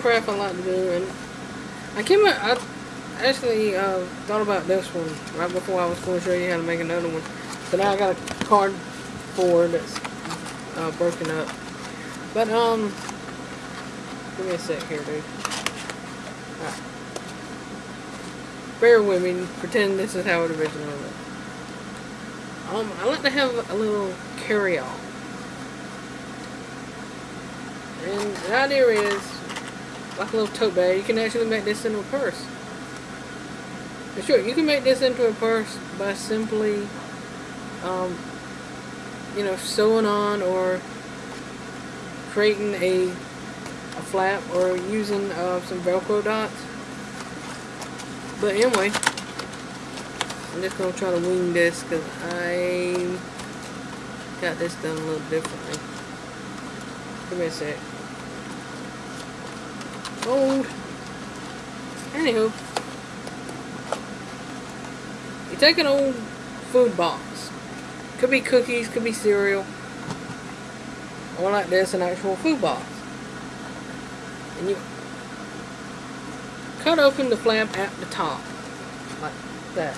craft I like to do, and I came I actually uh, thought about this one right before I was going to show you how to make another one. So now I got a cardboard that's uh, broken up. But, um, give me a sec here, dude. Alright. Bear with me, pretend this is how it originally looked. Um, I like to have a little carry-all. And the idea is, like a little tote bag, you can actually make this into a purse. And sure, you can make this into a purse by simply, um, you know, sewing on or creating a, a flap or using uh, some Velcro dots. But anyway, I'm just going to try to wing this because I got this done a little differently. Give me a sec. Hold. Anywho. You take an old food box. Could be cookies, could be cereal. Or like this, an actual food box. And you cut open the flap at the top. Like that.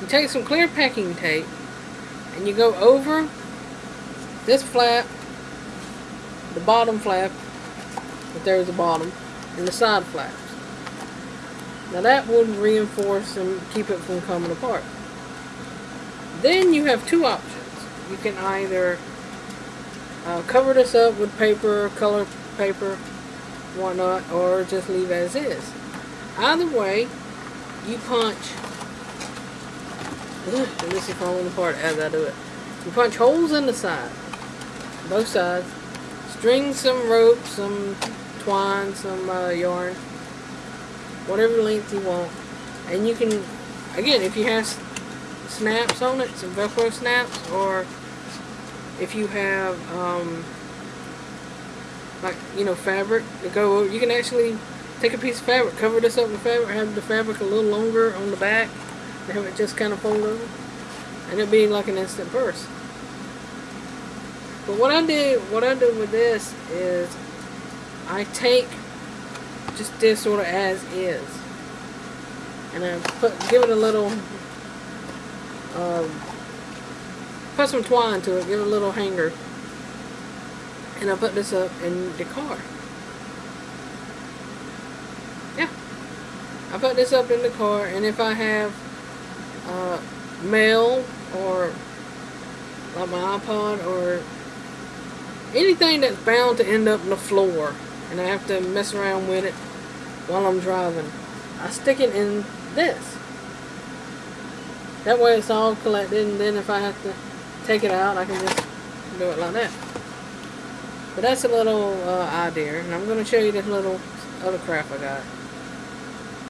You take some clear packing tape and you go over this flap, the bottom flap, but there's the bottom, and the side flaps. Now that would reinforce and keep it from coming apart. Then you have two options. You can either uh, cover this up with paper, color paper, whatnot, or just leave as is. Either way, you punch and this is falling apart as I do it. You punch holes in the side, both sides, string some rope, some twine, some uh, yarn, whatever length you want, and you can, again, if you have snaps on it, some Velcro snaps, or if you have, um, like, you know, fabric to go over, you can actually take a piece of fabric, cover this up with fabric, have the fabric a little longer on the back, and have it just kind of fold over, and it'll be like an instant purse. But what I do, what I do with this is I take just this sort of as is, and I put give it a little, um, put some twine to it, give it a little hanger, and I put this up in the car. Yeah, I put this up in the car, and if I have uh, mail or like my iPod or anything that's bound to end up on the floor and I have to mess around with it while I'm driving. I stick it in this. That way it's all collected and then if I have to take it out I can just do it like that. But that's a little uh, idea and I'm going to show you this little other crap I got.